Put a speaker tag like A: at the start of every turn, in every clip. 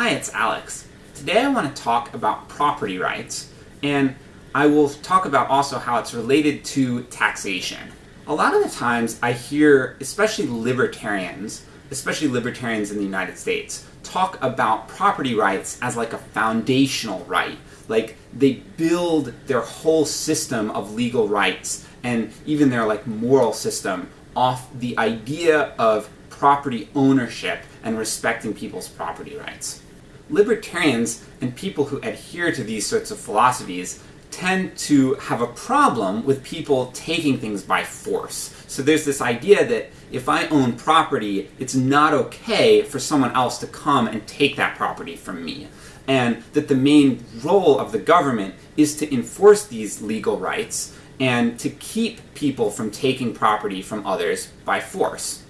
A: Hi, it's Alex. Today I want to talk about property rights, and I will talk about also how it's related to taxation. A lot of the times I hear, especially libertarians, especially libertarians in the United States, talk about property rights as like a foundational right. Like they build their whole system of legal rights and even their like moral system off the idea of property ownership and respecting people's property rights. Libertarians and people who adhere to these sorts of philosophies tend to have a problem with people taking things by force. So there's this idea that if I own property, it's not okay for someone else to come and take that property from me. And that the main role of the government is to enforce these legal rights and to keep people from taking property from others by force.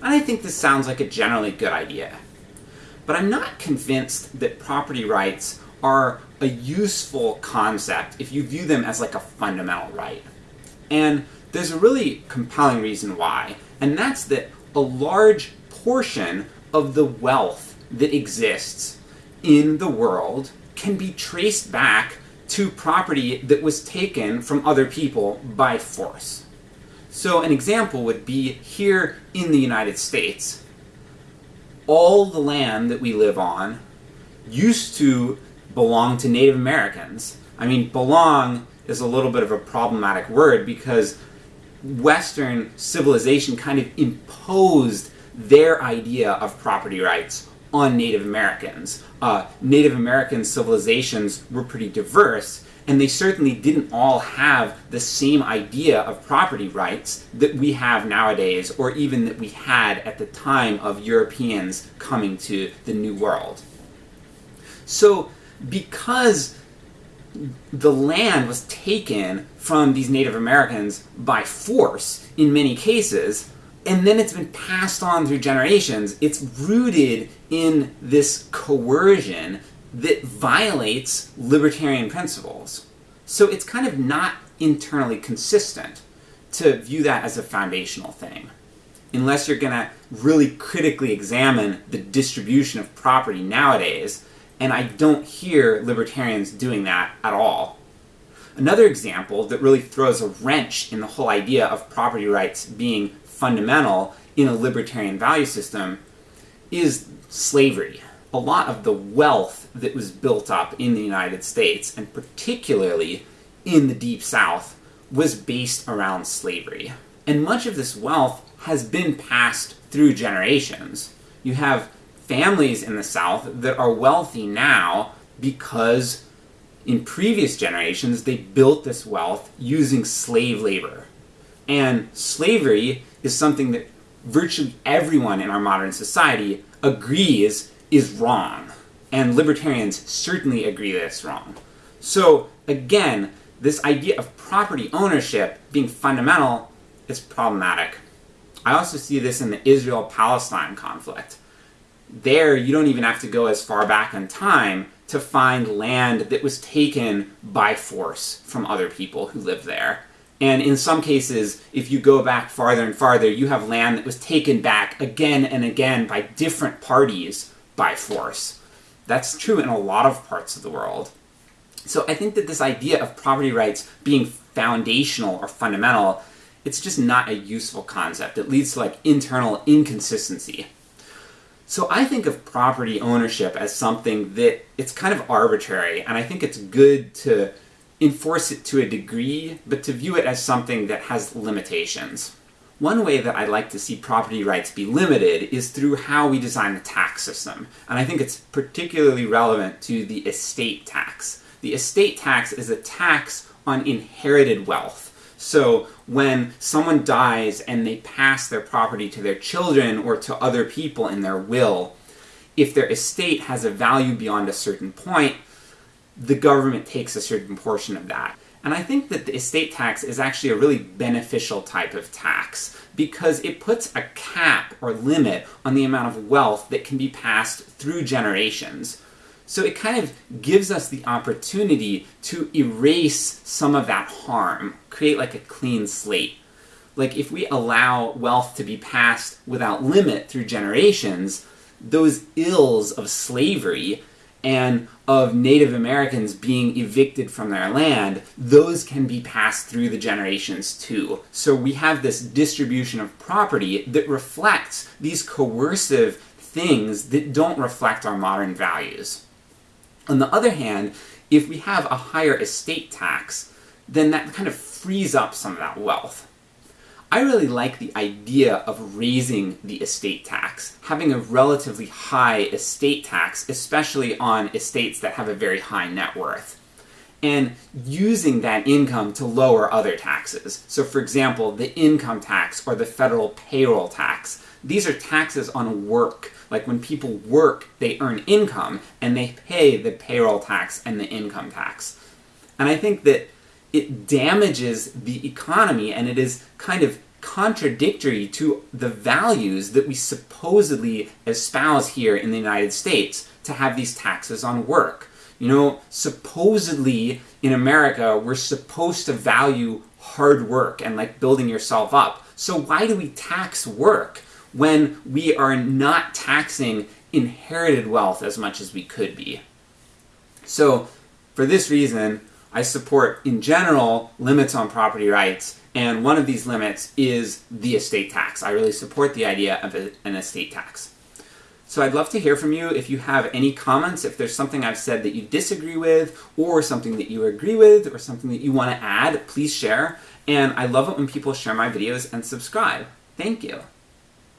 A: And I think this sounds like a generally good idea. But I'm not convinced that property rights are a useful concept if you view them as like a fundamental right. And there's a really compelling reason why, and that's that a large portion of the wealth that exists in the world can be traced back to property that was taken from other people by force. So an example would be here in the United States, all the land that we live on used to belong to Native Americans. I mean, belong is a little bit of a problematic word because Western civilization kind of imposed their idea of property rights on Native Americans. Uh, Native American civilizations were pretty diverse, and they certainly didn't all have the same idea of property rights that we have nowadays, or even that we had at the time of Europeans coming to the New World. So, because the land was taken from these Native Americans by force in many cases, and then it's been passed on through generations, it's rooted in this coercion that violates libertarian principles. So it's kind of not internally consistent to view that as a foundational thing. Unless you're going to really critically examine the distribution of property nowadays, and I don't hear libertarians doing that at all. Another example that really throws a wrench in the whole idea of property rights being fundamental in a libertarian value system is slavery a lot of the wealth that was built up in the United States, and particularly in the Deep South, was based around slavery. And much of this wealth has been passed through generations. You have families in the South that are wealthy now because in previous generations they built this wealth using slave labor. And slavery is something that virtually everyone in our modern society agrees is wrong. And libertarians certainly agree that it's wrong. So, again, this idea of property ownership being fundamental is problematic. I also see this in the Israel-Palestine conflict. There, you don't even have to go as far back in time to find land that was taken by force from other people who lived there. And in some cases, if you go back farther and farther, you have land that was taken back again and again by different parties by force. That's true in a lot of parts of the world. So I think that this idea of property rights being foundational or fundamental, it's just not a useful concept. It leads to like internal inconsistency. So I think of property ownership as something that it's kind of arbitrary, and I think it's good to enforce it to a degree, but to view it as something that has limitations. One way that I'd like to see property rights be limited is through how we design the tax system, and I think it's particularly relevant to the estate tax. The estate tax is a tax on inherited wealth. So when someone dies and they pass their property to their children or to other people in their will, if their estate has a value beyond a certain point, the government takes a certain portion of that. And I think that the estate tax is actually a really beneficial type of tax because it puts a cap or limit on the amount of wealth that can be passed through generations. So it kind of gives us the opportunity to erase some of that harm, create like a clean slate. Like if we allow wealth to be passed without limit through generations, those ills of slavery and of Native Americans being evicted from their land, those can be passed through the generations too. So we have this distribution of property that reflects these coercive things that don't reflect our modern values. On the other hand, if we have a higher estate tax, then that kind of frees up some of that wealth. I really like the idea of raising the estate tax, having a relatively high estate tax, especially on estates that have a very high net worth, and using that income to lower other taxes. So for example, the income tax or the federal payroll tax. These are taxes on work. Like when people work, they earn income, and they pay the payroll tax and the income tax. And I think that it damages the economy and it is kind of contradictory to the values that we supposedly espouse here in the United States to have these taxes on work. You know, supposedly in America, we're supposed to value hard work and like building yourself up. So why do we tax work when we are not taxing inherited wealth as much as we could be? So for this reason, I support, in general, limits on property rights, and one of these limits is the estate tax. I really support the idea of an estate tax. So I'd love to hear from you if you have any comments, if there's something I've said that you disagree with, or something that you agree with, or something that you want to add, please share. And I love it when people share my videos and subscribe. Thank you.